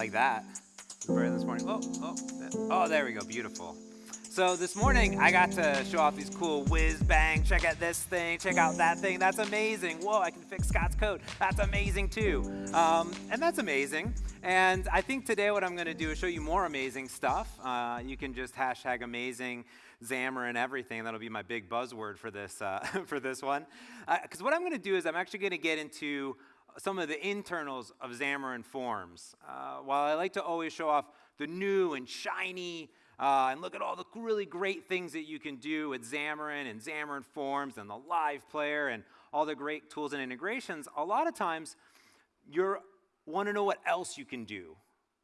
like that. This morning. Oh, oh, oh, there we go. Beautiful. So this morning I got to show off these cool whiz bang. Check out this thing. Check out that thing. That's amazing. Whoa, I can fix Scott's code. That's amazing too. Um, and that's amazing. And I think today what I'm going to do is show you more amazing stuff. Uh, you can just hashtag amazing Xamarin and everything. That'll be my big buzzword for this uh, for this one. Because uh, what I'm going to do is I'm actually going to get into some of the internals of Xamarin Forms. Uh, while I like to always show off the new and shiny uh, and look at all the really great things that you can do with Xamarin and Xamarin Forms and the Live Player and all the great tools and integrations. A lot of times, you want to know what else you can do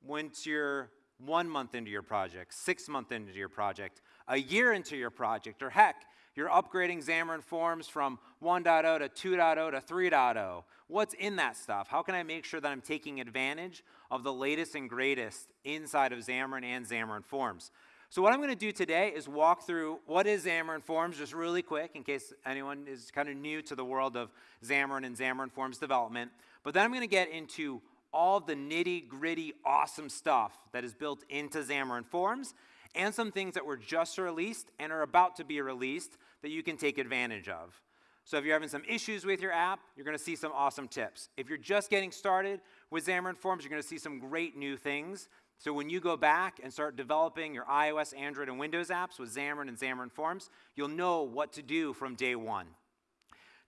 once you're one month into your project, six months into your project, a year into your project, or heck, you're upgrading Xamarin Forms from 1.0 to 2.0 to 3.0. What's in that stuff? How can I make sure that I'm taking advantage of the latest and greatest inside of Xamarin and Xamarin Forms? So what I'm going to do today is walk through what is Xamarin Forms just really quick in case anyone is kind of new to the world of Xamarin and Xamarin Forms development. But then I'm going to get into all the nitty gritty awesome stuff that is built into Xamarin Forms and some things that were just released and are about to be released that you can take advantage of. So if you're having some issues with your app, you're going to see some awesome tips. If you're just getting started with Xamarin Forms, you're going to see some great new things so when you go back and start developing your iOS, Android, and Windows apps with Xamarin and Xamarin Forms, you'll know what to do from day one.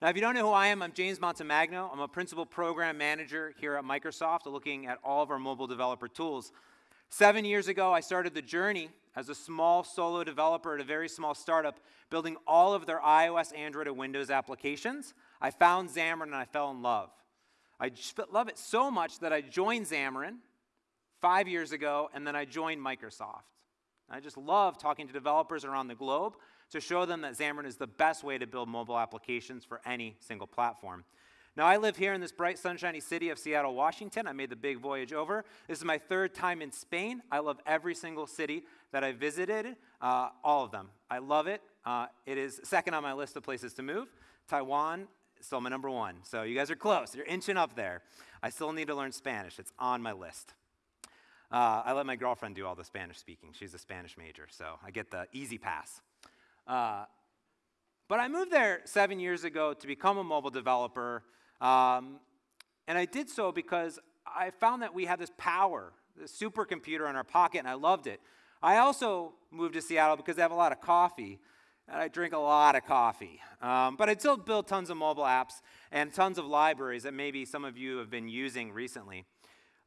Now, if you don't know who I am, I'm James Montemagno. I'm a principal program manager here at Microsoft, looking at all of our mobile developer tools. Seven years ago, I started the journey as a small solo developer at a very small startup, building all of their iOS, Android, and Windows applications. I found Xamarin and I fell in love. I love it so much that I joined Xamarin five years ago, and then I joined Microsoft. I just love talking to developers around the globe to show them that Xamarin is the best way to build mobile applications for any single platform. Now, I live here in this bright, sunshiny city of Seattle, Washington. I made the big voyage over. This is my third time in Spain. I love every single city that I visited, uh, all of them. I love it. Uh, it is second on my list of places to move. Taiwan is still my number one. So you guys are close. You're inching up there. I still need to learn Spanish. It's on my list. Uh, I let my girlfriend do all the Spanish speaking. She's a Spanish major, so I get the easy pass. Uh, but I moved there seven years ago to become a mobile developer, um, and I did so because I found that we had this power, this supercomputer in our pocket, and I loved it. I also moved to Seattle because I have a lot of coffee, and I drink a lot of coffee. Um, but I still build tons of mobile apps and tons of libraries that maybe some of you have been using recently.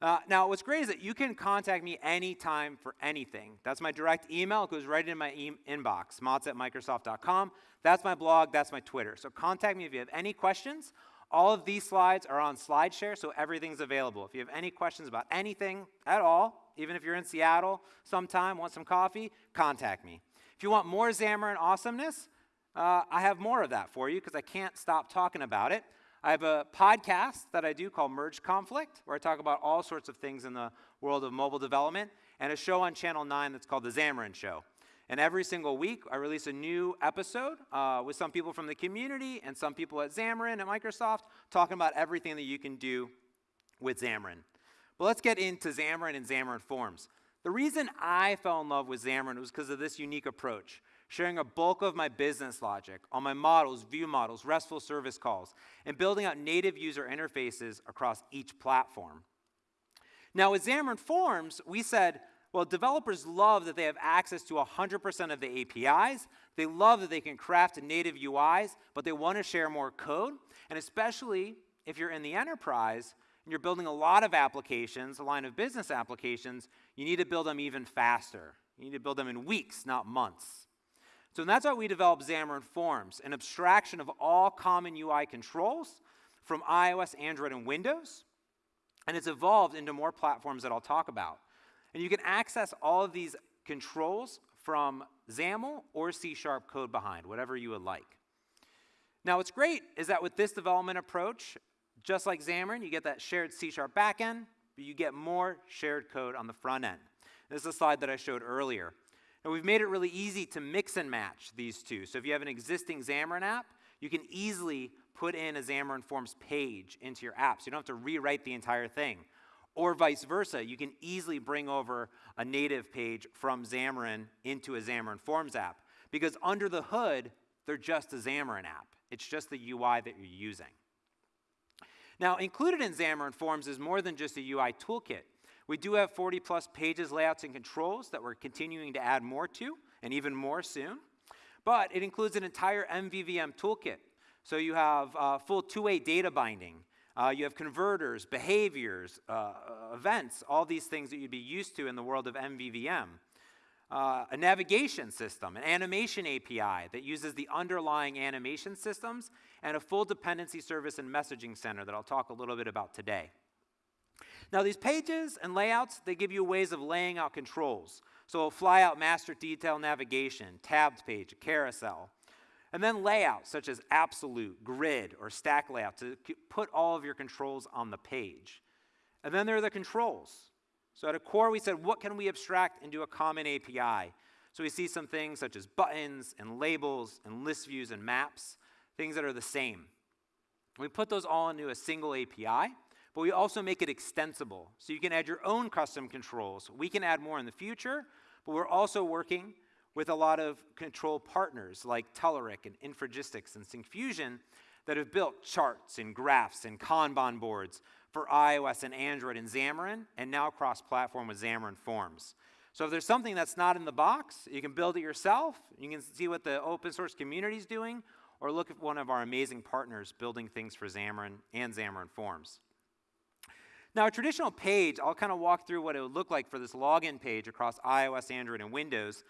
Uh, now, what's great is that you can contact me anytime for anything. That's my direct email. It goes right in my e inbox, motz at Microsoft.com. That's my blog. That's my Twitter. So contact me if you have any questions. All of these slides are on SlideShare, so everything's available. If you have any questions about anything at all, even if you're in Seattle sometime, want some coffee, contact me. If you want more Xamarin awesomeness, uh, I have more of that for you because I can't stop talking about it. I have a podcast that I do called Merge Conflict, where I talk about all sorts of things in the world of mobile development, and a show on Channel 9 that's called The Xamarin Show. And every single week, I release a new episode uh, with some people from the community and some people at Xamarin at Microsoft talking about everything that you can do with Xamarin. But let's get into Xamarin and Xamarin Forms. The reason I fell in love with Xamarin was because of this unique approach sharing a bulk of my business logic on my models, view models, RESTful service calls, and building out native user interfaces across each platform. Now, with Xamarin Forms, we said, well, developers love that they have access to 100% of the APIs. They love that they can craft native UIs, but they want to share more code. And especially if you're in the enterprise and you're building a lot of applications, a line of business applications, you need to build them even faster. You need to build them in weeks, not months. So that's why we developed Xamarin Forms, an abstraction of all common UI controls from iOS, Android, and Windows. And it's evolved into more platforms that I'll talk about. And you can access all of these controls from XAML or C Sharp code behind, whatever you would like. Now, what's great is that with this development approach, just like Xamarin, you get that shared C Sharp backend, but you get more shared code on the front end. This is a slide that I showed earlier. And we've made it really easy to mix and match these two. So if you have an existing Xamarin app, you can easily put in a Xamarin Forms page into your app. So you don't have to rewrite the entire thing. Or vice versa, you can easily bring over a native page from Xamarin into a Xamarin Forms app because under the hood, they're just a Xamarin app. It's just the UI that you're using. Now, included in Xamarin Forms is more than just a UI toolkit. We do have 40 plus pages, layouts, and controls that we're continuing to add more to, and even more soon. But it includes an entire MVVM toolkit. So you have uh, full two-way data binding. Uh, you have converters, behaviors, uh, events, all these things that you'd be used to in the world of MVVM. Uh, a navigation system, an animation API that uses the underlying animation systems, and a full dependency service and messaging center that I'll talk a little bit about today. Now these pages and layouts, they give you ways of laying out controls. So a flyout master detail navigation, tabbed page, carousel. And then layouts such as absolute, grid, or stack layout to put all of your controls on the page. And then there are the controls. So at a core, we said, what can we abstract into a common API? So we see some things such as buttons and labels and list views and maps, things that are the same. We put those all into a single API, but we also make it extensible. So you can add your own custom controls. We can add more in the future, but we're also working with a lot of control partners like Telerik and Infragistics and Syncfusion that have built charts and graphs and Kanban boards for iOS and Android and Xamarin, and now cross-platform with Xamarin Forms. So if there's something that's not in the box, you can build it yourself. You can see what the open source community is doing, or look at one of our amazing partners building things for Xamarin and Xamarin Forms. Now, a traditional page, I'll kind of walk through what it would look like for this login page across iOS, Android, and Windows.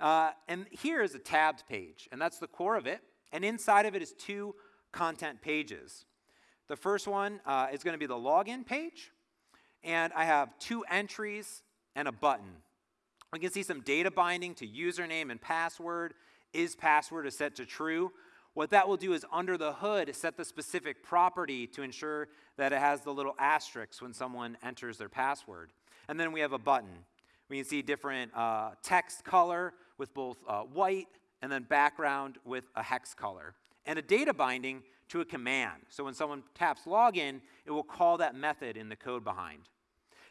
Uh, and here is a tabbed page, and that's the core of it. And inside of it is two content pages. The first one uh, is going to be the login page, and I have two entries and a button. We can see some data binding to username and password. Is password is set to true? What that will do is under the hood set the specific property to ensure that it has the little asterisk when someone enters their password. And then we have a button. We can see different uh, text color with both uh, white and then background with a hex color. And a data binding to a command. So when someone taps login, it will call that method in the code behind.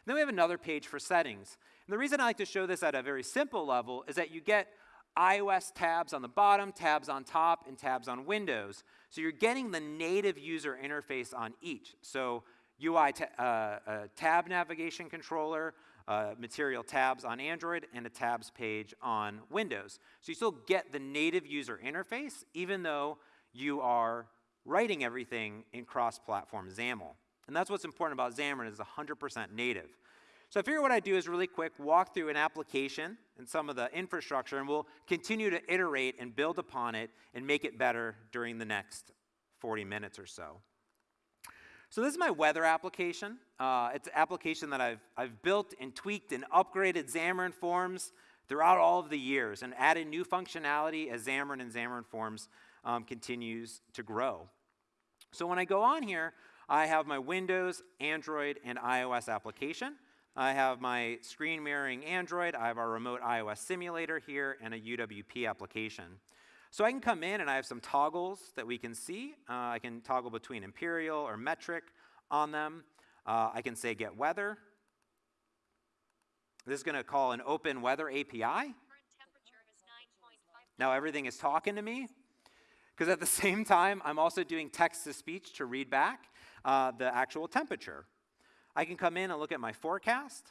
then we have another page for settings. And the reason I like to show this at a very simple level is that you get iOS tabs on the bottom, tabs on top, and tabs on Windows. So you're getting the native user interface on each. So UI ta uh, tab navigation controller, uh, material tabs on Android, and a tabs page on Windows. So you still get the native user interface, even though you are writing everything in cross-platform XAML. And that's what's important about Xamarin is 100% native. So I figure what I do is really quick walk through an application and some of the infrastructure, and we'll continue to iterate and build upon it and make it better during the next 40 minutes or so. So this is my weather application. Uh, it's an application that I've, I've built and tweaked and upgraded Xamarin Forms throughout all of the years and added new functionality as Xamarin and Xamarin Forms um, continues to grow. So when I go on here, I have my Windows, Android, and iOS application. I have my screen mirroring Android, I have our remote iOS simulator here, and a UWP application. So I can come in and I have some toggles that we can see. Uh, I can toggle between imperial or metric on them. Uh, I can say get weather. This is going to call an open weather API. Now everything is talking to me. Because at the same time, I'm also doing text to speech to read back uh, the actual temperature. I can come in and look at my forecast.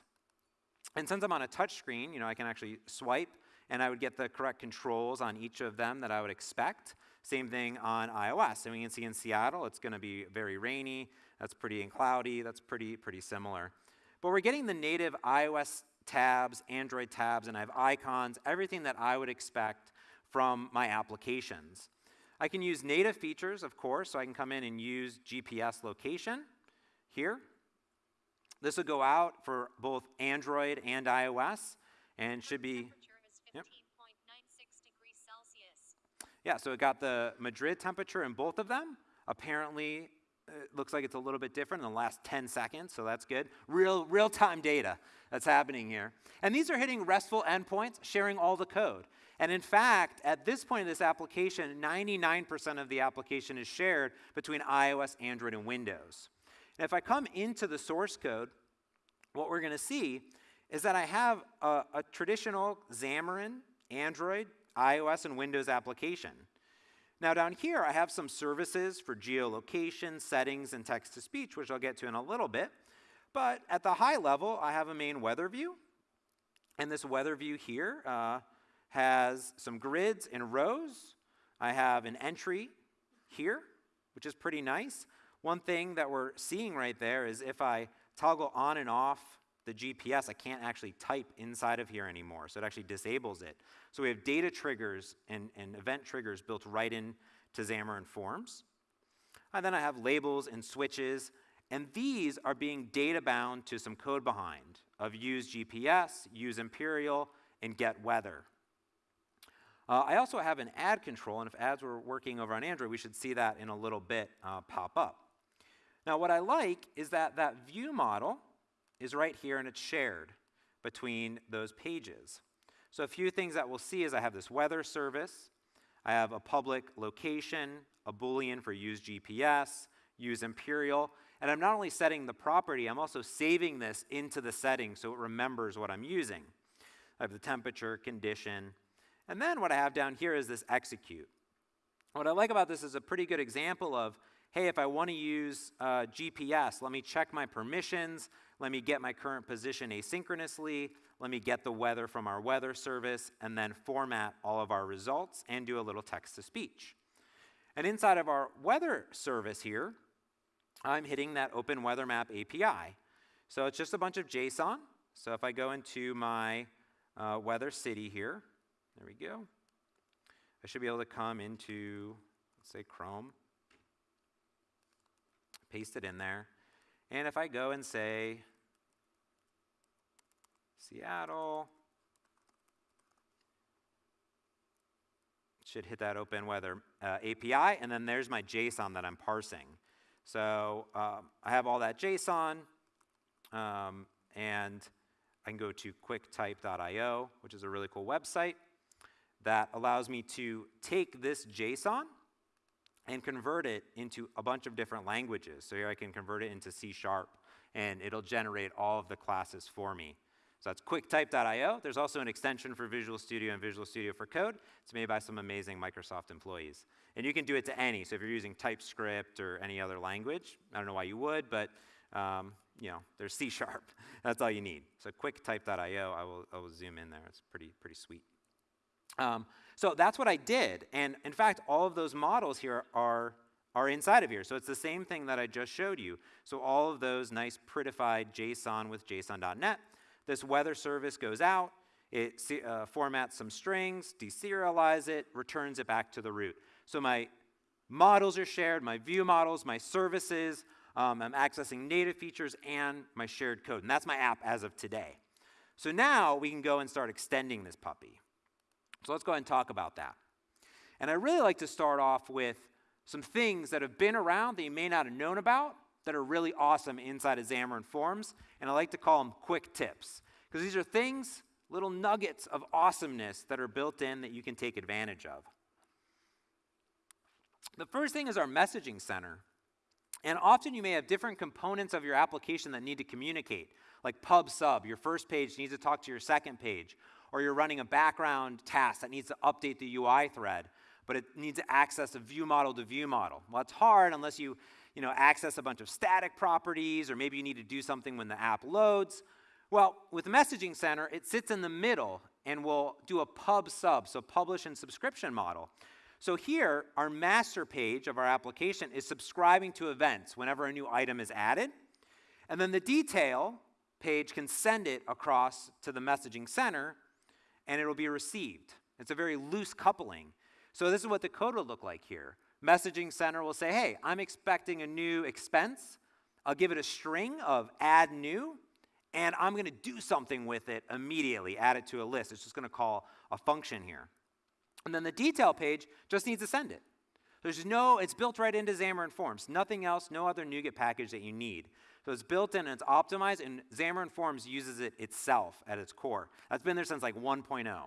And since I'm on a touch screen, you know, I can actually swipe and I would get the correct controls on each of them that I would expect. Same thing on iOS. And we can see in Seattle, it's going to be very rainy. That's pretty and cloudy. That's pretty, pretty similar. But we're getting the native iOS tabs, Android tabs, and I have icons, everything that I would expect from my applications. I can use native features, of course, so I can come in and use GPS location here. This will go out for both Android and iOS and should be. Yeah, so it got the Madrid temperature in both of them. Apparently, it looks like it's a little bit different in the last 10 seconds, so that's good. Real, real-time data that's happening here. And these are hitting RESTful endpoints, sharing all the code. And in fact, at this point in this application, 99% of the application is shared between iOS, Android, and Windows. And if I come into the source code, what we're going to see is that I have a, a traditional Xamarin, Android, iOS, and Windows application. Now down here, I have some services for geolocation, settings, and text-to-speech, which I'll get to in a little bit. But at the high level, I have a main weather view. And this weather view here uh, has some grids and rows. I have an entry here, which is pretty nice. One thing that we're seeing right there is if I toggle on and off the GPS, I can't actually type inside of here anymore. So it actually disables it. So we have data triggers and, and event triggers built right into Xamarin Forms. And then I have labels and switches. And these are being data bound to some code behind of use GPS, use Imperial, and get weather. Uh, I also have an ad control, and if ads were working over on Android, we should see that in a little bit uh, pop up. Now, what I like is that that view model is right here and it's shared between those pages. So a few things that we'll see is I have this weather service, I have a public location, a boolean for use GPS, use imperial, and I'm not only setting the property, I'm also saving this into the setting so it remembers what I'm using. I have the temperature, condition, and then what I have down here is this execute. What I like about this is a pretty good example of, hey, if I want to use uh, GPS, let me check my permissions, let me get my current position asynchronously. Let me get the weather from our weather service and then format all of our results and do a little text to speech. And inside of our weather service here, I'm hitting that Open Weather Map API. So it's just a bunch of JSON. So if I go into my uh, weather city here, there we go. I should be able to come into, let's say Chrome, paste it in there. And if I go and say Seattle. Should hit that open weather uh, API, and then there's my JSON that I'm parsing. So um, I have all that JSON, um, and I can go to quicktype.io, which is a really cool website that allows me to take this JSON and convert it into a bunch of different languages. So here I can convert it into C Sharp, and it'll generate all of the classes for me. So that's quicktype.io. There's also an extension for Visual Studio and Visual Studio for Code. It's made by some amazing Microsoft employees. And you can do it to any. So if you're using TypeScript or any other language, I don't know why you would, but um, you know, there's C Sharp. That's all you need. So quicktype.io, I will, I will zoom in there. It's pretty, pretty sweet. Um, so that's what I did. And in fact, all of those models here are, are inside of here. So it's the same thing that I just showed you. So all of those nice prettified JSON with JSON.NET this weather service goes out, it uh, formats some strings, deserialize it, returns it back to the root. So my models are shared, my view models, my services, um, I'm accessing native features and my shared code. And that's my app as of today. So now we can go and start extending this puppy. So let's go ahead and talk about that. And I really like to start off with some things that have been around that you may not have known about that are really awesome inside of Xamarin Forms, and I like to call them quick tips. Because these are things, little nuggets of awesomeness that are built in that you can take advantage of. The first thing is our messaging center. And often you may have different components of your application that need to communicate, like pub sub. Your first page needs to talk to your second page, or you're running a background task that needs to update the UI thread, but it needs to access a view model to view model. Well, it's hard unless you you know, access a bunch of static properties, or maybe you need to do something when the app loads. Well, with Messaging Center, it sits in the middle and will do a pub sub, so publish and subscription model. So here, our master page of our application is subscribing to events whenever a new item is added. And then the detail page can send it across to the messaging center and it'll be received. It's a very loose coupling. So this is what the code will look like here. Messaging Center will say, hey, I'm expecting a new expense. I'll give it a string of add new, and I'm going to do something with it immediately, add it to a list. It's just going to call a function here. And then the detail page just needs to send it. There's no, it's built right into Xamarin Forms. Nothing else, no other NuGet package that you need. So it's built in and it's optimized, and Xamarin Forms uses it itself at its core. That's been there since like 1.0.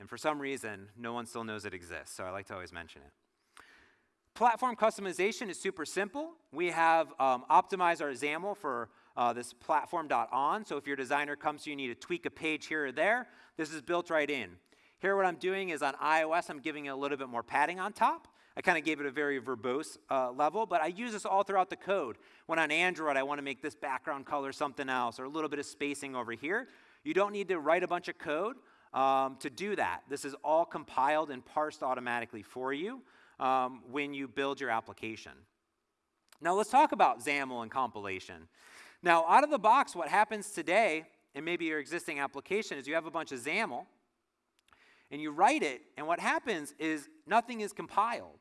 And for some reason, no one still knows it exists, so I like to always mention it. Platform customization is super simple. We have um, optimized our XAML for uh, this platform.on. So if your designer comes to you, you need to tweak a page here or there, this is built right in. Here what I'm doing is on iOS, I'm giving it a little bit more padding on top. I kind of gave it a very verbose uh, level, but I use this all throughout the code. When on Android, I want to make this background color something else or a little bit of spacing over here. You don't need to write a bunch of code um, to do that. This is all compiled and parsed automatically for you um, when you build your application. Now let's talk about XAML and compilation. Now out of the box, what happens today, and maybe your existing application, is you have a bunch of XAML, and you write it, and what happens is nothing is compiled.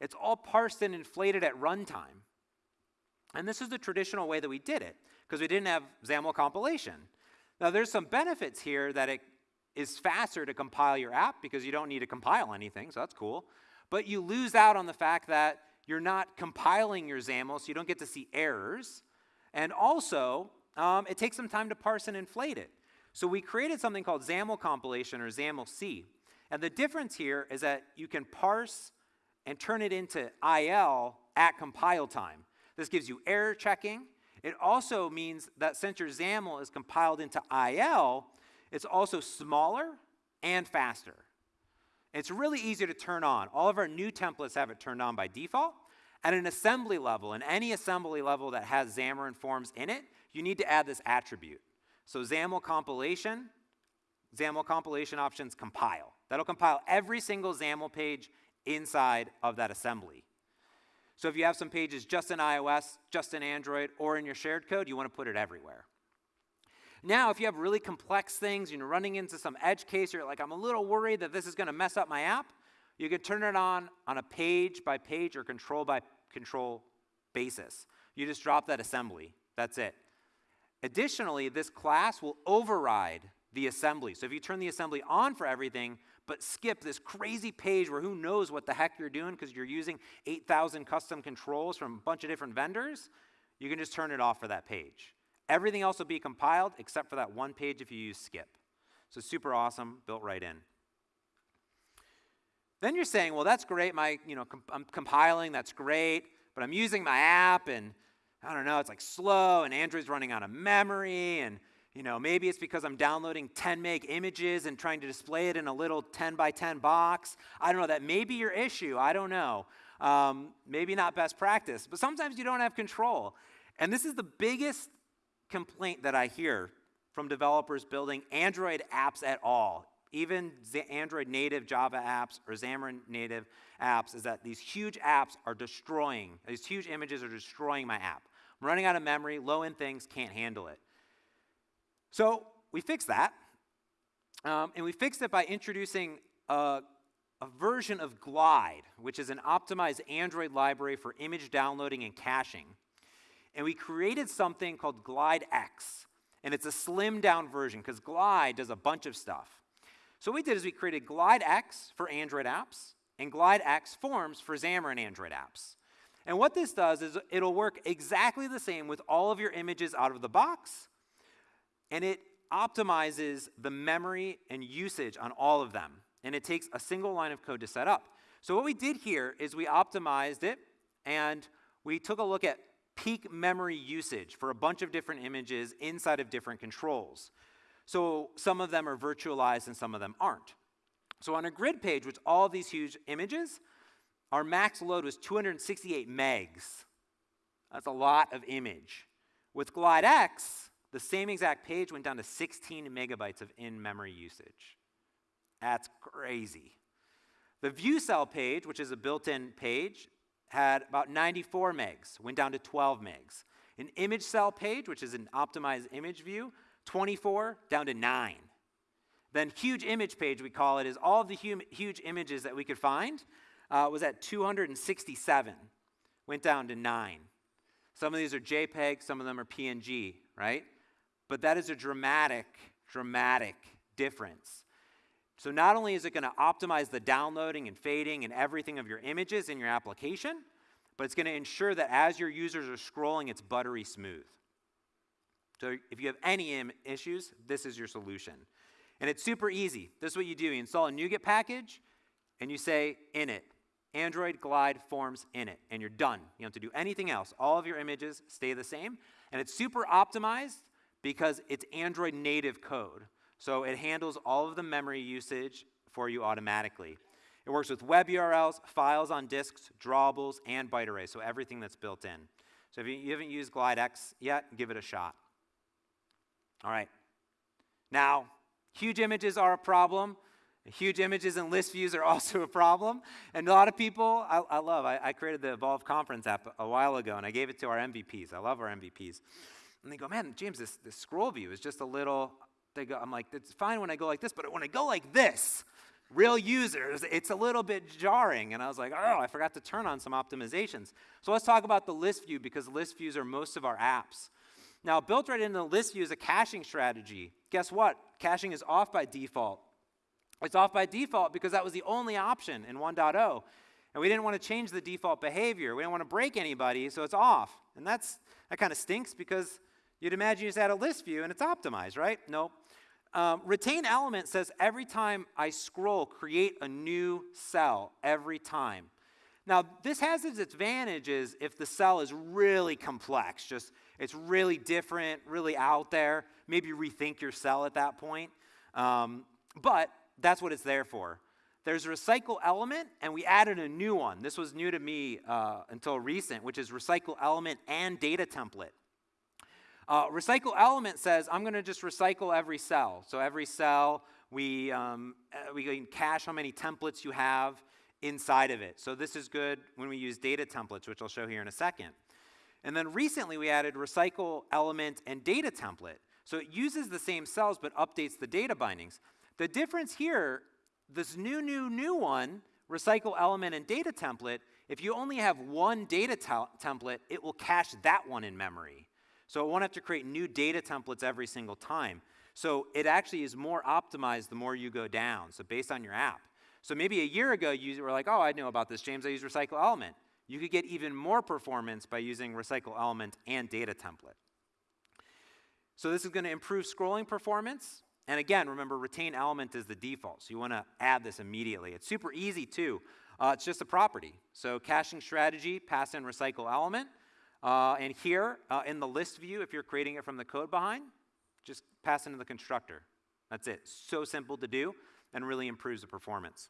It's all parsed and inflated at runtime. And this is the traditional way that we did it, because we didn't have XAML compilation. Now there's some benefits here that it is faster to compile your app because you don't need to compile anything, so that's cool. But you lose out on the fact that you're not compiling your XAML, so you don't get to see errors. And also, um, it takes some time to parse and inflate it. So we created something called XAML compilation or XAML-C. And the difference here is that you can parse and turn it into IL at compile time. This gives you error checking. It also means that since your XAML is compiled into IL, it's also smaller and faster. It's really easy to turn on. All of our new templates have it turned on by default. At an assembly level, and any assembly level that has Xamarin Forms in it, you need to add this attribute. So XAML compilation, XAML compilation options compile. That'll compile every single XAML page inside of that assembly. So if you have some pages just in iOS, just in Android, or in your shared code, you want to put it everywhere. Now, if you have really complex things, you're running into some edge case, you're like, I'm a little worried that this is going to mess up my app, you can turn it on on a page by page or control by control basis. You just drop that assembly. That's it. Additionally, this class will override the assembly. So if you turn the assembly on for everything, but skip this crazy page where who knows what the heck you're doing because you're using 8,000 custom controls from a bunch of different vendors, you can just turn it off for that page. Everything else will be compiled except for that one page if you use skip. So super awesome, built right in. Then you're saying, well, that's great. My, you know, I'm compiling, that's great, but I'm using my app and I don't know, it's like slow and Android's running out of memory and you know, maybe it's because I'm downloading 10 meg images and trying to display it in a little 10 by 10 box. I don't know, that may be your issue. I don't know. Um, maybe not best practice, but sometimes you don't have control. And this is the biggest complaint that I hear from developers building Android apps at all, even the Android native Java apps or Xamarin native apps, is that these huge apps are destroying, these huge images are destroying my app. I'm running out of memory, low end things can't handle it. So we fixed that. Um, and we fixed it by introducing a, a version of Glide, which is an optimized Android library for image downloading and caching and we created something called Glide X. And it's a slimmed down version because Glide does a bunch of stuff. So what we did is we created Glide X for Android apps and Glide X forms for Xamarin Android apps. And what this does is it'll work exactly the same with all of your images out of the box, and it optimizes the memory and usage on all of them. And it takes a single line of code to set up. So what we did here is we optimized it, and we took a look at peak memory usage for a bunch of different images inside of different controls. So some of them are virtualized and some of them aren't. So on a grid page with all these huge images, our max load was 268 megs. That's a lot of image. With GlideX, the same exact page went down to 16 megabytes of in-memory usage. That's crazy. The view cell page, which is a built-in page, had about 94 megs, went down to 12 megs. An image cell page, which is an optimized image view, 24 down to 9. Then huge image page, we call it, is all of the huge images that we could find, uh, was at 267, went down to 9. Some of these are JPEG, some of them are PNG, right? But that is a dramatic, dramatic difference. So not only is it going to optimize the downloading and fading and everything of your images in your application, but it's going to ensure that as your users are scrolling, it's buttery smooth. So if you have any issues, this is your solution. And it's super easy. This is what you do. You install a NuGet package, and you say init Android Glide forms in it, and you're done. You don't have to do anything else. All of your images stay the same, and it's super optimized because it's Android native code. So it handles all of the memory usage for you automatically. It works with web URLs, files on disks, drawables, and byte arrays, so everything that's built in. So if you haven't used GlideX yet, give it a shot. All right. Now, huge images are a problem. Huge images and list views are also a problem. And a lot of people, I, I love, I, I, created the Evolve Conference app a while ago, and I gave it to our MVPs. I love our MVPs. And they go, man, James, this, this scroll view is just a little, they go, I'm like, it's fine when I go like this, but when I go like this, real users, it's a little bit jarring. And I was like, oh, I forgot to turn on some optimizations. So let's talk about the list view because list views are most of our apps. Now, built right into the list view is a caching strategy. Guess what? Caching is off by default. It's off by default because that was the only option in 1.0. And we didn't want to change the default behavior. We didn't want to break anybody, so it's off. And that's that kind of stinks because you'd imagine you just add a list view and it's optimized, right? Nope. Um, retain element says every time I scroll, create a new cell every time. Now, this has its advantages if the cell is really complex, just it's really different, really out there. Maybe rethink your cell at that point. Um, but that's what it's there for. There's a recycle element, and we added a new one. This was new to me uh, until recent, which is recycle element and data template. Uh, recycle element says I'm going to just recycle every cell. So every cell, we, um, uh, we can cache how many templates you have inside of it. So this is good when we use data templates, which I'll show here in a second. And then recently we added recycle element and data template. So it uses the same cells but updates the data bindings. The difference here, this new, new, new one, recycle element and data template, if you only have one data template, it will cache that one in memory. So it won't have to create new data templates every single time. So it actually is more optimized the more you go down, so based on your app. So maybe a year ago you were like, oh, I know about this, James, I use Recycle Element. You could get even more performance by using Recycle Element and data template. So this is going to improve scrolling performance. And again, remember, retain element is the default, so you want to add this immediately. It's super easy too. Uh, it's just a property. So caching strategy, pass in recycle element. Uh, and here uh, in the list view, if you're creating it from the code behind, just pass into the constructor. That's it. So simple to do and really improves the performance.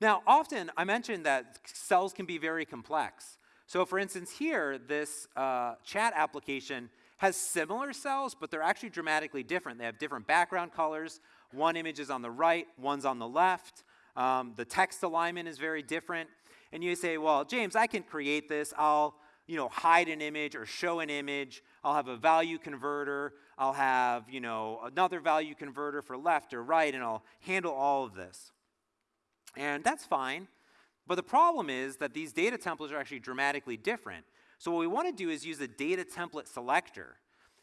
Now, often I mentioned that cells can be very complex. So for instance, here, this uh, chat application has similar cells, but they're actually dramatically different. They have different background colors. One image is on the right, one's on the left. Um, the text alignment is very different and you say, well, James, I can create this. I'll you know, hide an image or show an image. I'll have a value converter. I'll have, you know, another value converter for left or right, and I'll handle all of this. And that's fine. But the problem is that these data templates are actually dramatically different. So what we want to do is use a data template selector.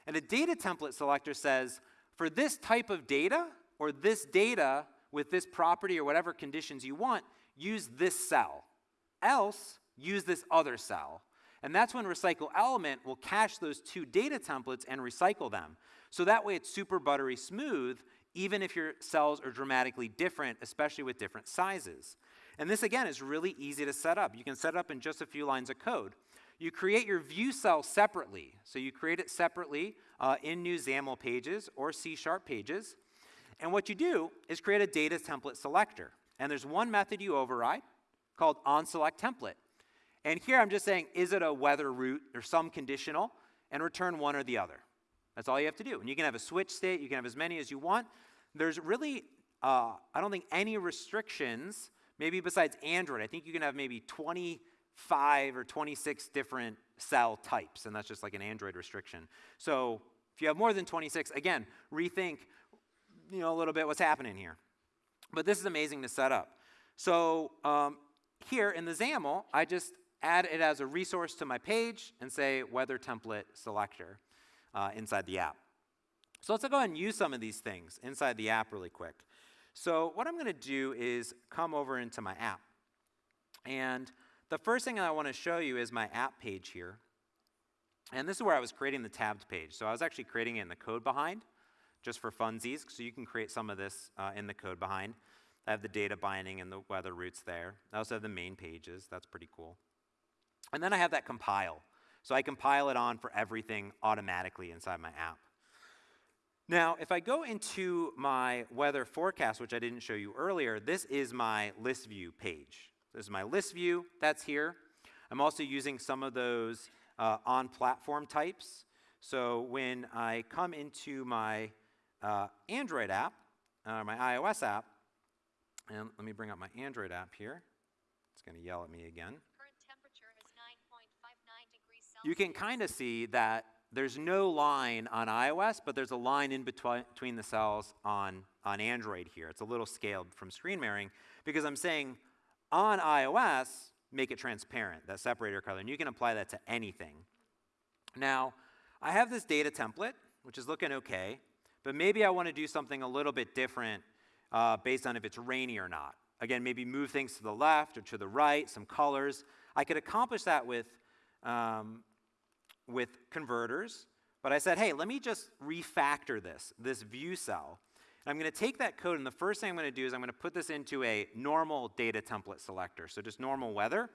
And a data template selector says, for this type of data, or this data with this property or whatever conditions you want, use this cell. Else, use this other cell. And that's when recycle element will cache those two data templates and recycle them. So that way it's super buttery smooth, even if your cells are dramatically different, especially with different sizes. And this again is really easy to set up. You can set it up in just a few lines of code. You create your view cell separately. So you create it separately uh, in new XAML pages or C-sharp pages. And what you do is create a data template selector. And there's one method you override, called onSelectTemplate. And here I'm just saying, is it a weather route or some conditional, and return one or the other. That's all you have to do. And you can have a switch state, you can have as many as you want. There's really, uh, I don't think any restrictions, maybe besides Android. I think you can have maybe 25 or 26 different cell types, and that's just like an Android restriction. So if you have more than 26, again, rethink you know, a little bit what's happening here. But this is amazing to set up. So um, here in the XAML, I just add it as a resource to my page and say weather template selector uh, inside the app. So let's go ahead and use some of these things inside the app really quick. So what I'm going to do is come over into my app. And the first thing I want to show you is my app page here. And this is where I was creating the tabbed page. So I was actually creating it in the code behind, just for funsies, so you can create some of this uh, in the code behind. I have the data binding and the weather routes there. I also have the main pages. That's pretty cool. And then I have that compile. So I compile it on for everything automatically inside my app. Now, if I go into my weather forecast, which I didn't show you earlier, this is my list view page. This is my list view, that's here. I'm also using some of those uh, on-platform types. So when I come into my uh, Android app, uh, my iOS app, and let me bring up my Android app here. It's going to yell at me again. You can kind of see that there's no line on iOS, but there's a line in between the cells on, on Android here. It's a little scaled from screen mirroring because I'm saying on iOS, make it transparent, that separator color, and you can apply that to anything. Now, I have this data template, which is looking okay, but maybe I want to do something a little bit different uh, based on if it's rainy or not. Again, maybe move things to the left or to the right, some colors. I could accomplish that with um, with converters, but I said, hey, let me just refactor this, this view cell. I'm going to take that code, and the first thing I'm going to do is I'm going to put this into a normal data template selector, so just normal weather.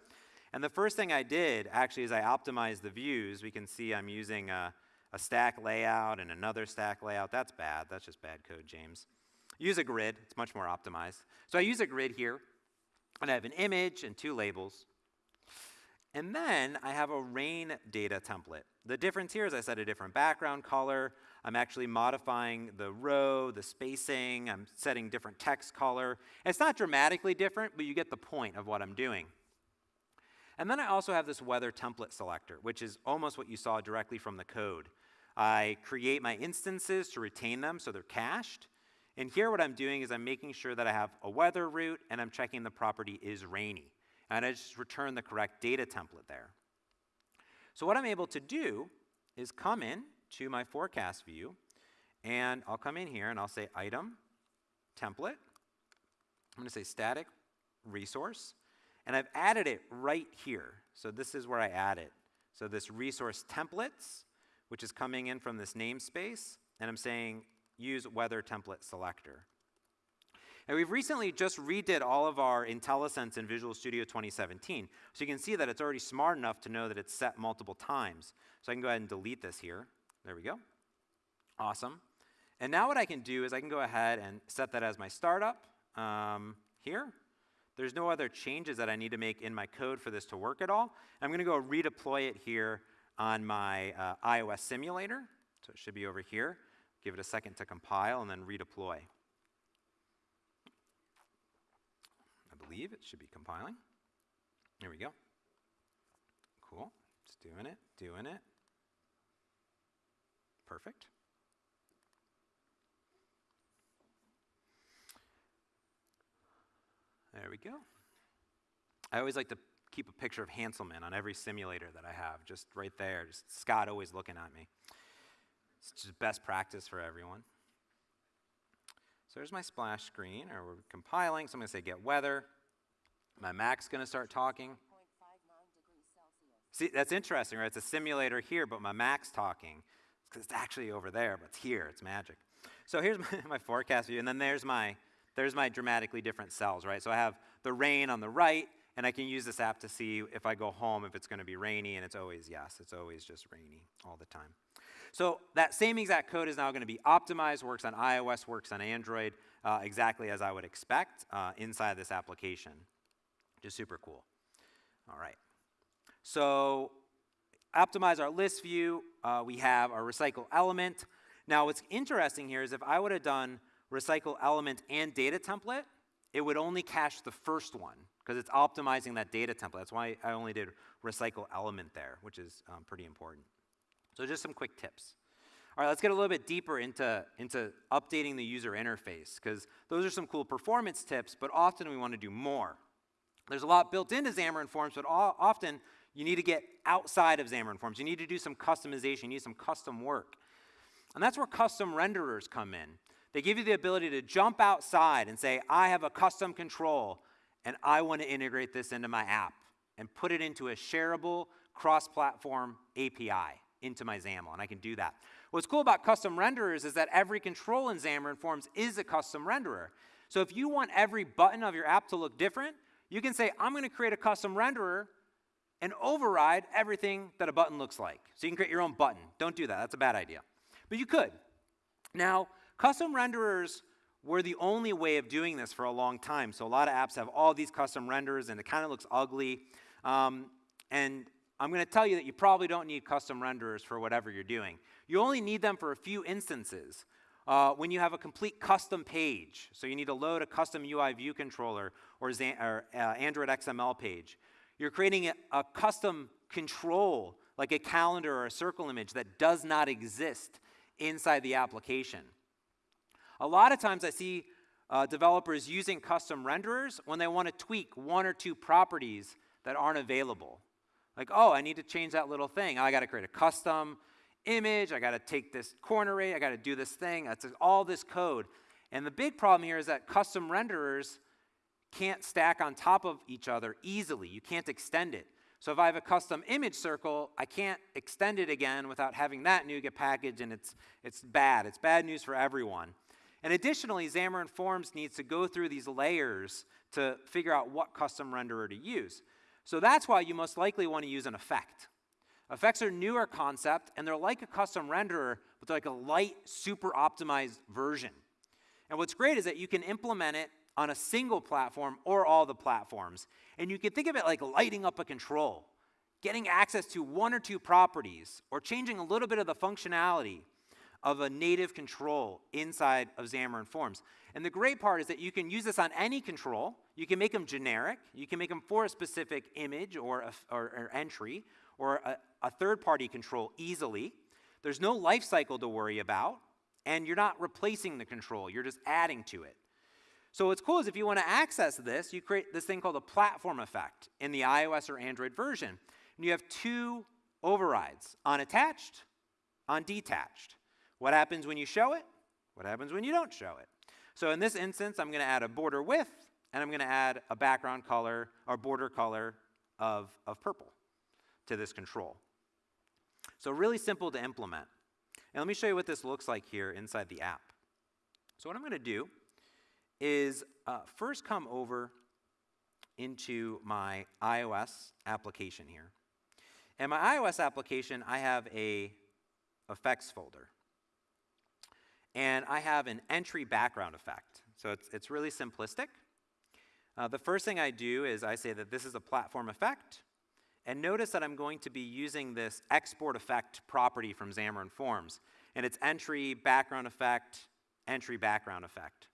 And the first thing I did, actually, is I optimized the views. We can see I'm using a, a stack layout and another stack layout. That's bad. That's just bad code, James. Use a grid. It's much more optimized. So I use a grid here, and I have an image and two labels. And then I have a rain data template. The difference here is I set a different background color. I'm actually modifying the row, the spacing. I'm setting different text color. It's not dramatically different, but you get the point of what I'm doing. And then I also have this weather template selector, which is almost what you saw directly from the code. I create my instances to retain them so they're cached. And here what I'm doing is I'm making sure that I have a weather route and I'm checking the property is rainy and I just return the correct data template there. So what I'm able to do is come in to my forecast view, and I'll come in here and I'll say item, template. I'm going to say static resource, and I've added it right here. So this is where I add it. So this resource templates, which is coming in from this namespace, and I'm saying use weather template selector. And we've recently just redid all of our IntelliSense in Visual Studio 2017. So you can see that it's already smart enough to know that it's set multiple times. So I can go ahead and delete this here. There we go. Awesome. And now what I can do is I can go ahead and set that as my startup um, here. There's no other changes that I need to make in my code for this to work at all. I'm going to go redeploy it here on my uh, iOS simulator. So it should be over here. Give it a second to compile and then redeploy. I believe it should be compiling. Here we go. Cool. It's doing it, doing it. Perfect. There we go. I always like to keep a picture of Hanselman on every simulator that I have, just right there. Just Scott always looking at me. It's just best practice for everyone. So there's my splash screen, or we're compiling. So I'm going to say get weather. My Mac's going to start talking. See, that's interesting, right? It's a simulator here, but my Mac's talking. It's actually over there, but it's here. It's magic. So here's my, my forecast view, and then there's my, there's my dramatically different cells, right? So I have the rain on the right, and I can use this app to see if I go home if it's going to be rainy, and it's always yes. It's always just rainy all the time. So that same exact code is now going to be optimized, works on iOS, works on Android, uh, exactly as I would expect uh, inside this application. Just super cool. All right. So optimize our list view. Uh, we have our recycle element. Now what's interesting here is if I would have done recycle element and data template, it would only cache the first one because it's optimizing that data template. That's why I only did recycle element there, which is um, pretty important. So just some quick tips. All right, let's get a little bit deeper into, into updating the user interface because those are some cool performance tips, but often we want to do more. There's a lot built into Xamarin Forms, but often you need to get outside of Xamarin Forms. You need to do some customization. You need some custom work. And that's where custom renderers come in. They give you the ability to jump outside and say, I have a custom control, and I want to integrate this into my app and put it into a shareable cross-platform API into my XAML, and I can do that. What's cool about custom renderers is that every control in Xamarin Forms is a custom renderer. So if you want every button of your app to look different, you can say, I'm going to create a custom renderer and override everything that a button looks like. So you can create your own button. Don't do that. That's a bad idea. But you could. Now, custom renderers were the only way of doing this for a long time. So a lot of apps have all these custom renders and it kind of looks ugly. Um, and I'm going to tell you that you probably don't need custom renderers for whatever you're doing. You only need them for a few instances. Uh, when you have a complete custom page, so you need to load a custom UI view controller or, or uh, Android XML page, you're creating a, custom control, like a calendar or a circle image that does not exist inside the application. A lot of times I see uh, developers using custom renderers when they want to tweak one or two properties that aren't available. Like, oh, I need to change that little thing. I got to create a custom image. I got to take this corner rate. I got to do this thing. That's all this code. And the big problem here is that custom renderers can't stack on top of each other easily. You can't extend it. So if I have a custom image circle, I can't extend it again without having that NuGet package, and it's, it's bad. It's bad news for everyone. And additionally, Xamarin Forms needs to go through these layers to figure out what custom renderer to use. So that's why you most likely want to use an effect. Effects are newer concept, and they're like a custom renderer, but they're like a light, super optimized version. And what's great is that you can implement it on a single platform or all the platforms. And you can think of it like lighting up a control, getting access to one or two properties, or changing a little bit of the functionality of a native control inside of Xamarin Forms. And the great part is that you can use this on any control. You can make them generic. You can make them for a specific image or, a, or, or entry or a, a third-party control easily. There's no life cycle to worry about, and you're not replacing the control. You're just adding to it. So what's cool is if you want to access this, you create this thing called a platform effect in the iOS or Android version. And you have two overrides, on attached, on detached. What happens when you show it? What happens when you don't show it? So in this instance, I'm going to add a border width, and I'm going to add a background color or border color of, of purple to this control. So really simple to implement. And let me show you what this looks like here inside the app. So what I'm going to do is uh, first come over into my iOS application here. In my iOS application, I have a effects folder. And I have an entry background effect. So it's, it's really simplistic. Uh, the first thing I do is I say that this is a platform effect. And notice that I'm going to be using this export effect property from Xamarin Forms. And it's entry background effect, entry background effect.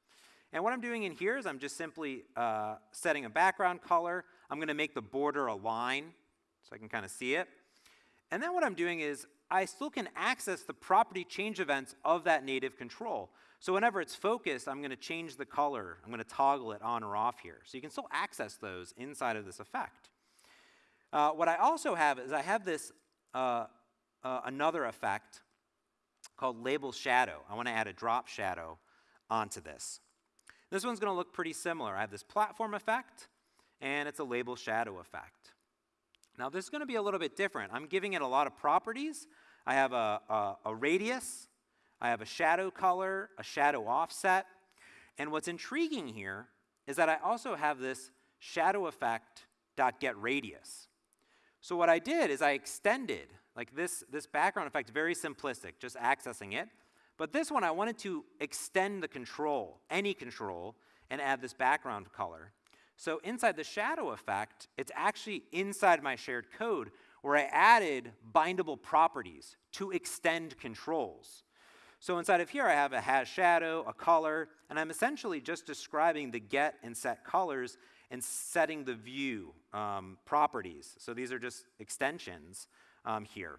And what I'm doing in here is I'm just simply uh, setting a background color. I'm going to make the border a line so I can kind of see it. And then what I'm doing is I still can access the property change events of that native control. So whenever it's focused, I'm going to change the color. I'm going to toggle it on or off here. So you can still access those inside of this effect. Uh, what I also have is I have this uh, uh, another effect called label shadow. I want to add a drop shadow onto this. This one's going to look pretty similar. I have this platform effect, and it's a label shadow effect. Now, this is going to be a little bit different. I'm giving it a lot of properties. I have a, a, a radius, I have a shadow color, a shadow offset, and what's intriguing here is that I also have this shadow effect dot get radius. So what I did is I extended, like this, this background effect, very simplistic, just accessing it. But this one, I wanted to extend the control, any control, and add this background color. So inside the shadow effect, it's actually inside my shared code where I added bindable properties to extend controls. So inside of here, I have a has shadow, a color, and I'm essentially just describing the get and set colors and setting the view um, properties. So these are just extensions um, here.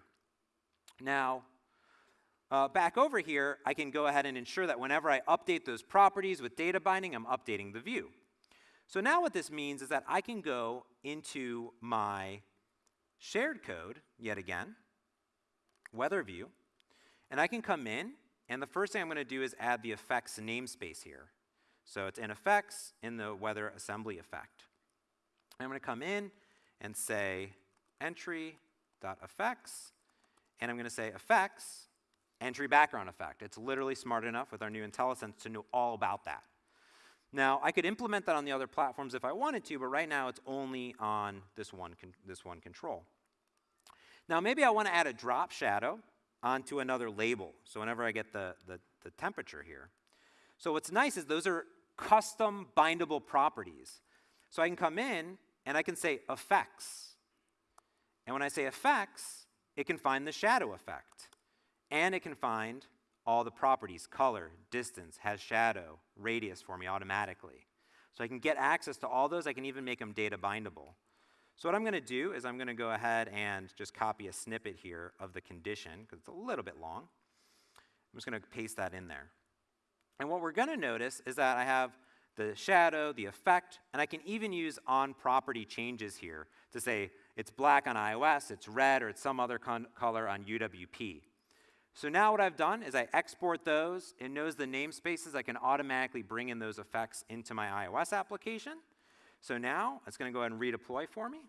Now, uh, back over here, I can go ahead and ensure that whenever I update those properties with data binding, I'm updating the view. So now what this means is that I can go into my shared code, yet again, weather view, and I can come in, and the first thing I'm going to do is add the effects namespace here. So it's in effects in the weather assembly effect. I'm going to come in and say entry.effects, and I'm going to say effects entry background effect. It's literally smart enough with our new IntelliSense to know all about that. Now, I could implement that on the other platforms if I wanted to, but right now it's only on this one, this one control. Now, maybe I want to add a drop shadow onto another label. So whenever I get the, the, the temperature here. So what's nice is those are custom bindable properties. So I can come in and I can say effects. And when I say effects, it can find the shadow effect. And it can find all the properties, color, distance, has shadow, radius for me automatically. So I can get access to all those. I can even make them data bindable. So what I'm going to do is I'm going to go ahead and just copy a snippet here of the condition, because it's a little bit long. I'm just going to paste that in there. And what we're going to notice is that I have the shadow, the effect, and I can even use on property changes here to say it's black on iOS, it's red, or it's some other color on UWP. So now what I've done is I export those. It knows the namespaces. I can automatically bring in those effects into my iOS application. So now it's going to go ahead and redeploy for me.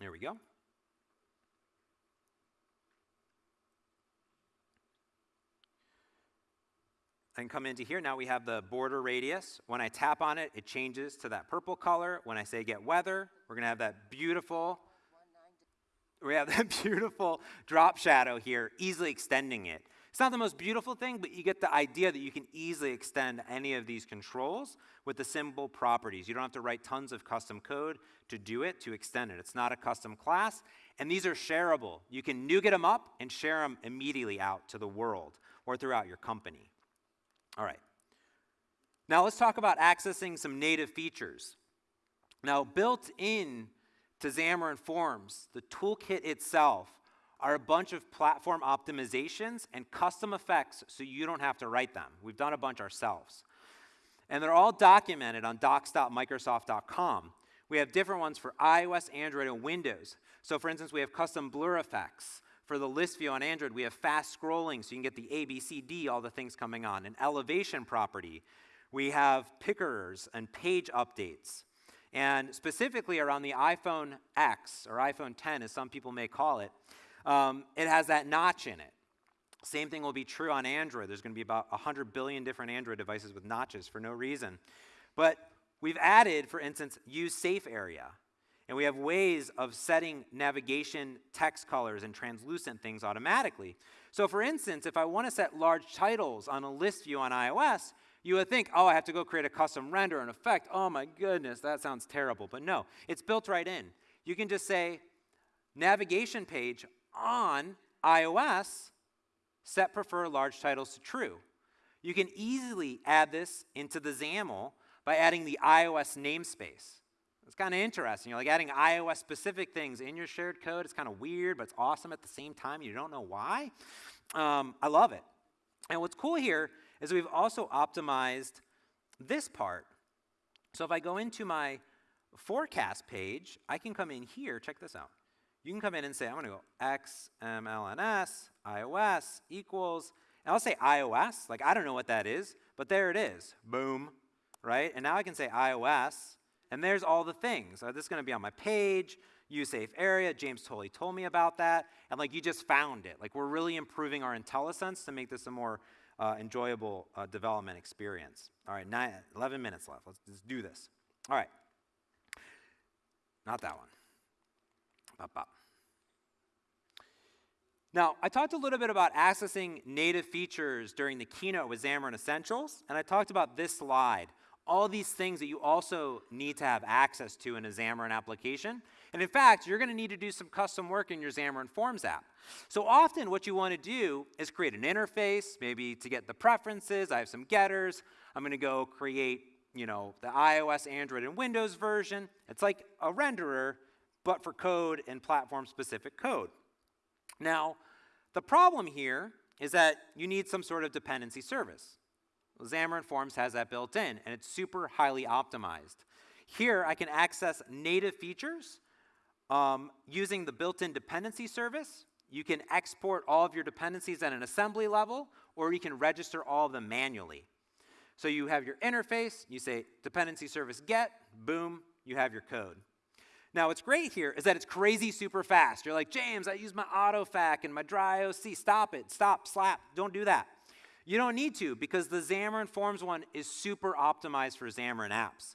There we go. and come into here. Now we have the border radius. When I tap on it, it changes to that purple color. When I say get weather, we're going to have that beautiful, we have that beautiful drop shadow here, easily extending it. It's not the most beautiful thing, but you get the idea that you can easily extend any of these controls with the symbol properties. You don't have to write tons of custom code to do it, to extend it. It's not a custom class, and these are shareable. You can NuGet them up and share them immediately out to the world or throughout your company. All right. Now let's talk about accessing some native features. Now built in to Xamarin Forms, the toolkit itself are a bunch of platform optimizations and custom effects so you don't have to write them. We've done a bunch ourselves. And they're all documented on docs.microsoft.com. We have different ones for iOS, Android, and Windows. So for instance, we have custom blur effects. For the list view on Android, we have fast scrolling, so you can get the A, B, C, D, all the things coming on. An elevation property. We have pickers and page updates. And specifically around the iPhone X, or iPhone 10, as some people may call it, um, it has that notch in it. Same thing will be true on Android. There's going to be about 100 billion different Android devices with notches for no reason. But we've added, for instance, use safe area. And we have ways of setting navigation text colors and translucent things automatically. So for instance, if I want to set large titles on a list view on iOS, you would think, oh, I have to go create a custom render and effect. Oh my goodness, that sounds terrible. But no, it's built right in. You can just say, navigation page on iOS, set prefer large titles to true. You can easily add this into the XAML by adding the iOS namespace. It's kind of interesting. You're like adding iOS specific things in your shared code. It's kind of weird, but it's awesome at the same time. You don't know why. Um, I love it. And what's cool here is we've also optimized this part. So if I go into my forecast page, I can come in here. Check this out. You can come in and say, I'm to go XMLNS, iOS equals, and I'll say iOS. Like, I don't know what that is, but there it is. Boom. Right? And now I can say iOS and there's all the things. Uh, this is going to be on my page, use safe area. James totally told me about that. And like you just found it. Like we're really improving our IntelliSense to make this a more uh, enjoyable uh, development experience. All right, nine, 11 minutes left. Let's just do this. All right. Not that one. Bop, bop. Now, I talked a little bit about accessing native features during the keynote with Xamarin Essentials, and I talked about this slide all these things that you also need to have access to in a Xamarin application. And in fact, you're going to need to do some custom work in your Xamarin Forms app. So often what you want to do is create an interface, maybe to get the preferences. I have some getters. I'm going to go create, you know, the iOS, Android, and Windows version. It's like a renderer, but for code and platform-specific code. Now, the problem here is that you need some sort of dependency service. Xamarin Forms has that built in, and it's super highly optimized. Here, I can access native features um, using the built-in dependency service. You can export all of your dependencies at an assembly level, or you can register all of them manually. So you have your interface, you say dependency service get, boom, you have your code. Now, what's great here is that it's crazy super fast. You're like, James, I use my AutoFac and my dry OC. Stop it. Stop, slap. Don't do that. You don't need to because the Xamarin Forms one is super optimized for Xamarin apps.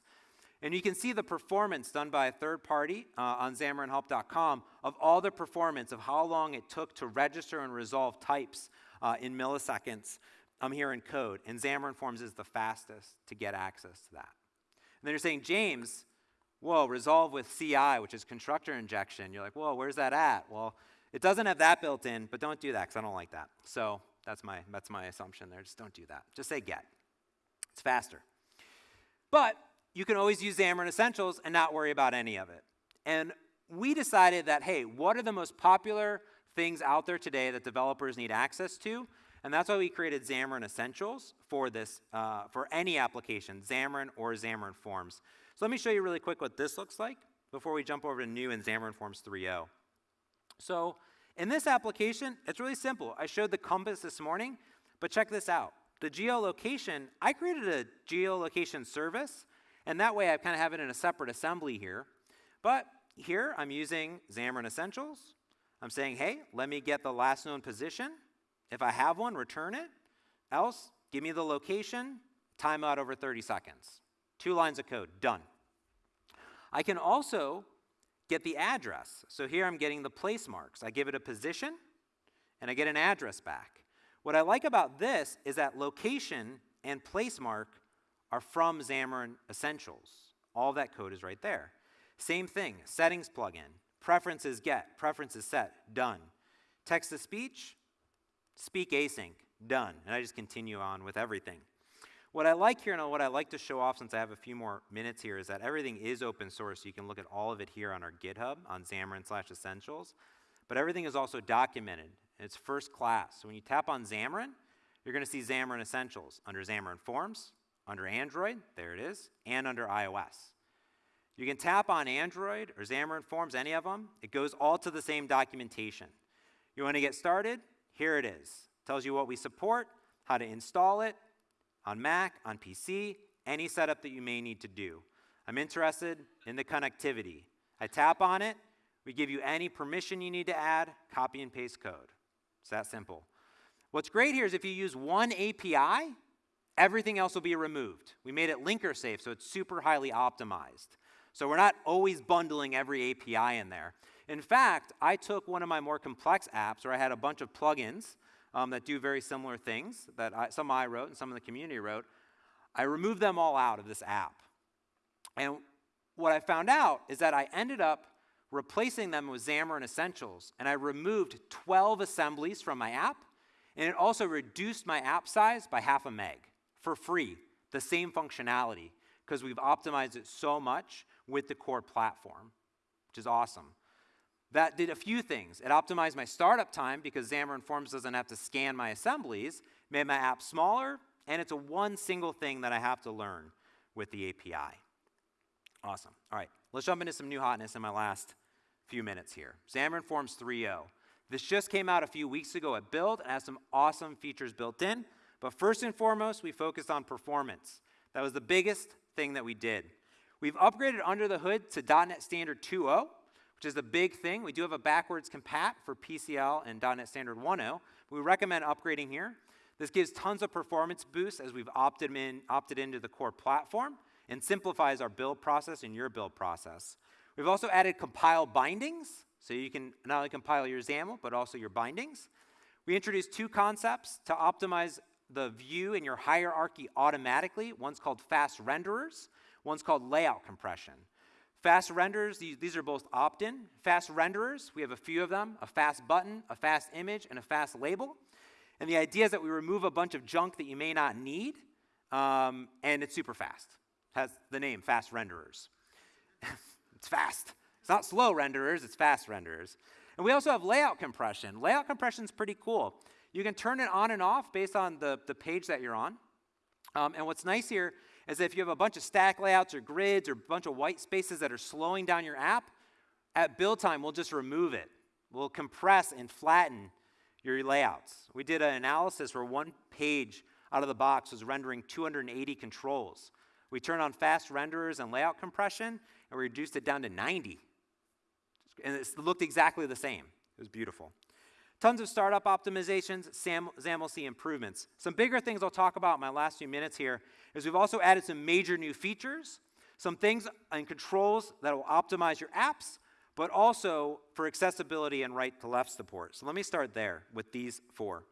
And you can see the performance done by a third party uh, on xamarinhelp.com of all the performance of how long it took to register and resolve types uh, in milliseconds I'm um, here in code. And Xamarin Forms is the fastest to get access to that. And then you're saying, James, whoa, resolve with CI, which is constructor injection. You're like, whoa, where's that at? Well, it doesn't have that built in, but don't do that because I don't like that. So that's my, that's my assumption there. Just don't do that. Just say get. It's faster. But you can always use Xamarin Essentials and not worry about any of it. And we decided that, hey, what are the most popular things out there today that developers need access to? And that's why we created Xamarin Essentials for this, uh, for any application, Xamarin or Xamarin Forms. So let me show you really quick what this looks like before we jump over to new in Xamarin Forms 3.0. So in this application, it's really simple. I showed the compass this morning, but check this out. The geolocation, I created a geolocation service, and that way I kind of have it in a separate assembly here. But here I'm using Xamarin Essentials. I'm saying, hey, let me get the last known position. If I have one, return it. Else, give me the location, timeout over 30 seconds. Two lines of code, done. I can also get the address. So here I'm getting the place marks. I give it a position, and I get an address back. What I like about this is that location and place mark are from Xamarin Essentials. All that code is right there. Same thing, settings plugin, preferences get, preferences set, done. Text to speech, speak async, done. And I just continue on with everything. What I like here and what I like to show off since I have a few more minutes here is that everything is open source. So you can look at all of it here on our GitHub on Xamarin slash Essentials. But everything is also documented. It's first class. So when you tap on Xamarin, you're going to see Xamarin Essentials under Xamarin Forms, under Android, there it is, and under iOS. You can tap on Android or Xamarin Forms, any of them. It goes all to the same documentation. You want to get started? Here it is. Tells you what we support, how to install it, on Mac, on PC, any setup that you may need to do. I'm interested in the connectivity. I tap on it, we give you any permission you need to add, copy and paste code. It's that simple. What's great here is if you use one API, everything else will be removed. We made it linker safe, so it's super highly optimized. So we're not always bundling every API in there. In fact, I took one of my more complex apps where I had a bunch of plugins um, that do very similar things that I, some I wrote and some of the community wrote. I removed them all out of this app. And what I found out is that I ended up replacing them with Xamarin Essentials, and I removed 12 assemblies from my app, and it also reduced my app size by half a meg for free, the same functionality, because we've optimized it so much with the core platform, which is awesome. That did a few things. It optimized my startup time because Xamarin Forms doesn't have to scan my assemblies, made my app smaller, and it's a one single thing that I have to learn with the API. Awesome. All right, let's jump into some new hotness in my last few minutes here. Xamarin Forms 3.0. This just came out a few weeks ago at Build and has some awesome features built in. But first and foremost, we focused on performance. That was the biggest thing that we did. We've upgraded under the hood to .NET Standard 2.0, which is a big thing. We do have a backwards compat for PCL and .NET Standard 1.0. We recommend upgrading here. This gives tons of performance boosts as we've opted, in, opted into the core platform and simplifies our build process and your build process. We've also added compile bindings, so you can not only compile your XAML, but also your bindings. We introduced two concepts to optimize the view in your hierarchy automatically. One's called fast renderers, one's called layout compression. Fast renderers, these, these are both opt-in. Fast renderers, we have a few of them, a fast button, a fast image, and a fast label. And the idea is that we remove a bunch of junk that you may not need, um, and it's super fast. Has the name, fast renderers. it's fast. It's not slow renderers, it's fast renderers. And we also have layout compression. Layout compression is pretty cool. You can turn it on and off based on the, the page that you're on. Um, and what's nice here is if you have a bunch of stack layouts or grids or a bunch of white spaces that are slowing down your app, at build time, we'll just remove it. We'll compress and flatten your layouts. We did an analysis where one page out of the box was rendering 280 controls. We turned on fast renderers and layout compression, and we reduced it down to 90. And it looked exactly the same. It was beautiful. Tons of startup optimizations, SAM, XAML-C improvements. Some bigger things I'll talk about in my last few minutes here is we've also added some major new features, some things and controls that will optimize your apps, but also for accessibility and right to left support. So let me start there with these four.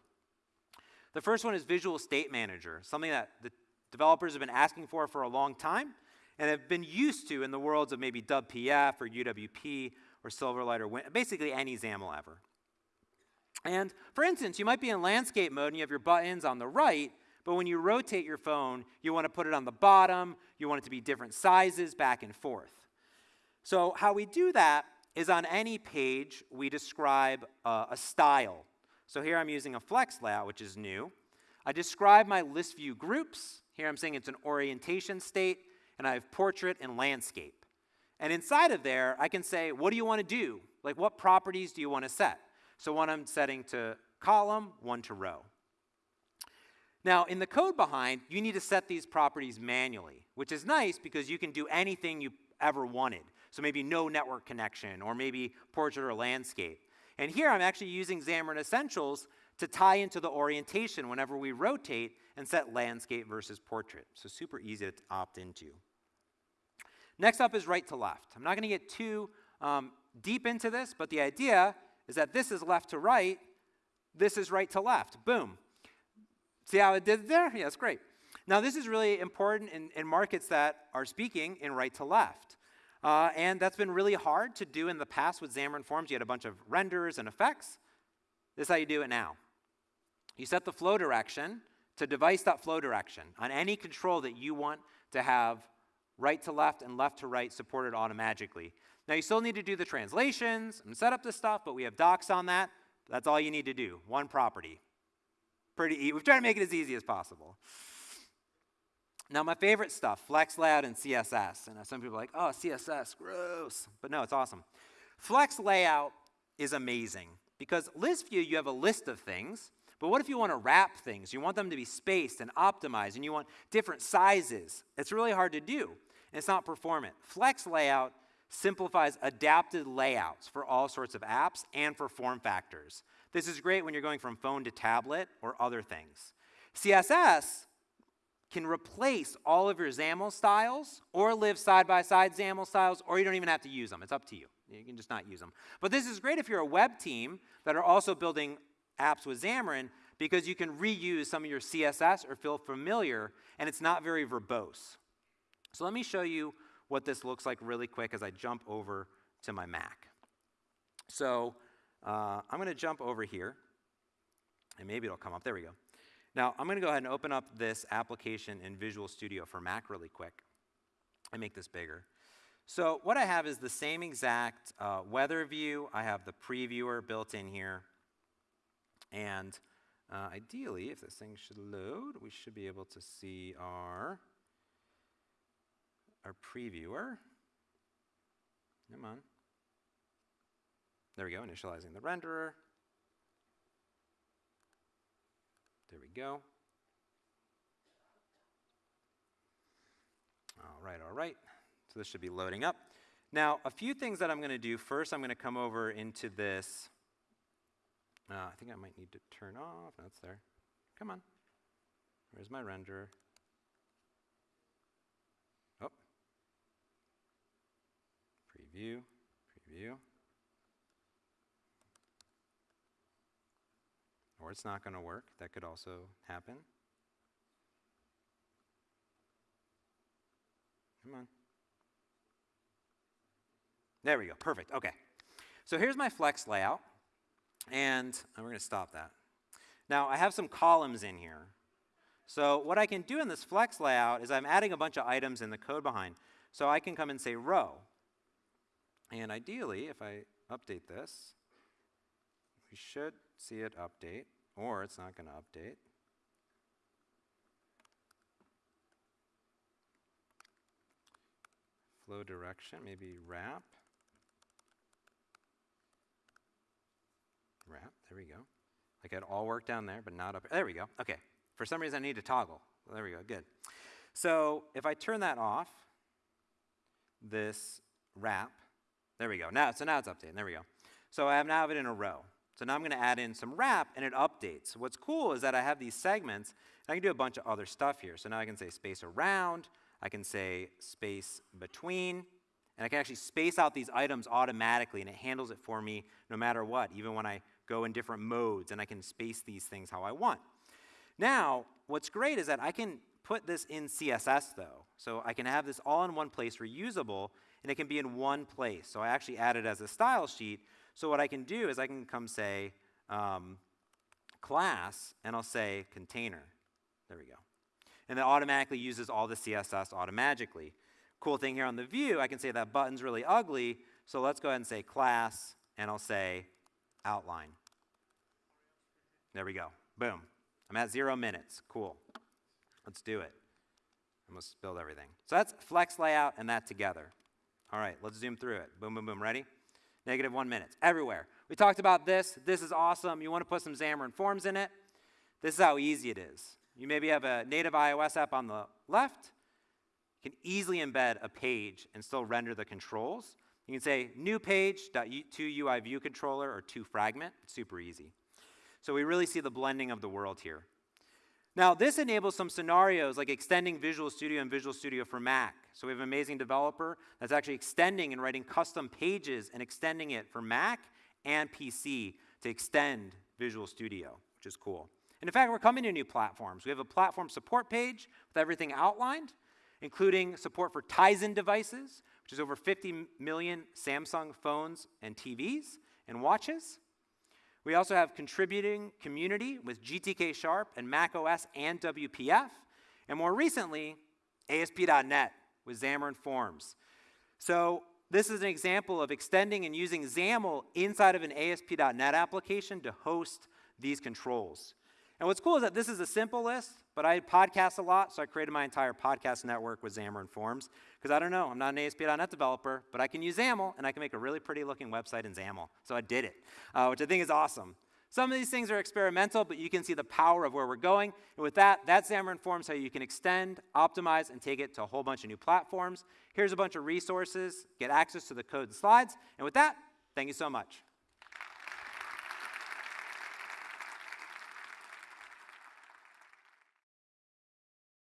The first one is Visual State Manager, something that the developers have been asking for for a long time and have been used to in the worlds of maybe WPF or UWP or Silverlight or Win basically any XAML ever. And for instance, you might be in landscape mode and you have your buttons on the right, but when you rotate your phone, you want to put it on the bottom, you want it to be different sizes back and forth. So how we do that is on any page, we describe uh, a style. So here I'm using a flex layout, which is new. I describe my list view groups. Here I'm saying it's an orientation state, and I have portrait and landscape. And inside of there, I can say, what do you want to do? Like, what properties do you want to set? So one I'm setting to column, one to row. Now, in the code behind, you need to set these properties manually, which is nice because you can do anything you ever wanted. So maybe no network connection, or maybe portrait or landscape. And here I'm actually using Xamarin Essentials to tie into the orientation whenever we rotate and set landscape versus portrait. So super easy to opt into. Next up is right to left. I'm not going to get too um, deep into this, but the idea is that this is left to right, this is right to left. Boom. See how it did there? Yeah, it's great. Now, this is really important in, in markets that are speaking in right to left. Uh, and that's been really hard to do in the past with Xamarin Forms. You had a bunch of renders and effects. This is how you do it now. You set the flow direction to device.flow direction on any control that you want to have right to left and left to right supported automatically. Now you still need to do the translations and set up the stuff, but we have docs on that. That's all you need to do, one property. Pretty easy. We've tried to make it as easy as possible. Now my favorite stuff, Flex Layout and CSS. And some people are like, oh, CSS, gross. But no, it's awesome. Flex Layout is amazing because list view, you have a list of things, but what if you want to wrap things? You want them to be spaced and optimized, and you want different sizes. It's really hard to do, and it's not performant. Flex Layout simplifies adapted layouts for all sorts of apps and for form factors. This is great when you're going from phone to tablet or other things. CSS can replace all of your XAML styles or live side-by-side -side XAML styles, or you don't even have to use them. It's up to you. You can just not use them. But this is great if you're a web team that are also building apps with Xamarin because you can reuse some of your CSS or feel familiar, and it's not very verbose. So let me show you what this looks like really quick as I jump over to my Mac. So uh, I'm going to jump over here, and maybe it'll come up. There we go. Now, I'm going to go ahead and open up this application in Visual Studio for Mac really quick and make this bigger. So what I have is the same exact uh, weather view. I have the previewer built in here. And uh, ideally, if this thing should load, we should be able to see our our previewer. Come on. There we go, initializing the renderer. There we go. All right, all right. So this should be loading up. Now, a few things that I'm going to do. First, I'm going to come over into this. Uh, I think I might need to turn off. That's there. Come on. Where's my renderer? Preview, preview. Or it's not going to work. That could also happen. Come on. There we go. Perfect. Okay. So here's my flex layout. And we're going to stop that. Now, I have some columns in here. So what I can do in this flex layout is I'm adding a bunch of items in the code behind. So I can come and say row. And ideally, if I update this, we should see it update, or it's not going to update. Flow direction, maybe wrap. Wrap, there we go. Like it all work down there, but not up. There we go. Okay. For some reason, I need to toggle. There we go. Good. So if I turn that off, this wrap There we go. Now, so now it's updating. There we go. So I have now have it in a row. So now I'm going to add in some wrap, and it updates. What's cool is that I have these segments, and I can do a bunch of other stuff here. So now I can say space around, I can say space between, and I can actually space out these items automatically, and it handles it for me no matter what, even when I go in different modes, and I can space these things how I want. Now, what's great is that I can put this in CSS, though. So I can have this all in one place, reusable, and it can be in one place. So I actually add it as a style sheet. So what I can do is I can come say um, class, and I'll say container. There we go. And it automatically uses all the CSS automatically. Cool thing here on the view, I can say that button's really ugly, so let's go ahead and say class, and I'll say outline. There we go. Boom. I'm at zero minutes. Cool. Let's do it. And let's build everything. So that's flex layout and that together. All right, let's zoom through it. Boom, boom, boom. Ready? Negative one minutes. Everywhere. We talked about this. This is awesome. You want to put some Xamarin Forms in it. This is how easy it is. You maybe have a native iOS app on the left. You can easily embed a page and still render the controls. You can say new page, to UI view controller, or to fragment. It's super easy. So we really see the blending of the world here. Now, this enables some scenarios like extending Visual Studio and Visual Studio for Mac. So we have an amazing developer that's actually extending and writing custom pages and extending it for Mac and PC to extend Visual Studio, which is cool. And in fact, we're coming to new platforms. We have a platform support page with everything outlined, including support for Tizen devices, which is over 50 million Samsung phones and TVs and watches. We also have contributing community with GTK Sharp and macOS and WPF. And more recently, ASP.NET with Xamarin Forms. So this is an example of extending and using XAML inside of an ASP.NET application to host these controls. And what's cool is that this is a simple list, but I podcast a lot, so I created my entire podcast network with Xamarin Forms. Because I don't know, I'm not an ASP.NET developer, but I can use XAML, and I can make a really pretty looking website in XAML. So I did it, uh, which I think is awesome. Some of these things are experimental, but you can see the power of where we're going. And with that, that Xamarin Forms how you can extend, optimize, and take it to a whole bunch of new platforms. Here's a bunch of resources. Get access to the code and slides. And with that, thank you so much.